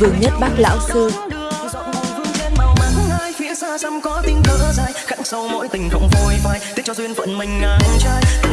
Vương Nhất Bác Lão Sư. Phía xa xăm có tiếng cỡ dài, khắc sâu mỗi tình không phôi phai tiếc cho duyên phận mình ngang trai.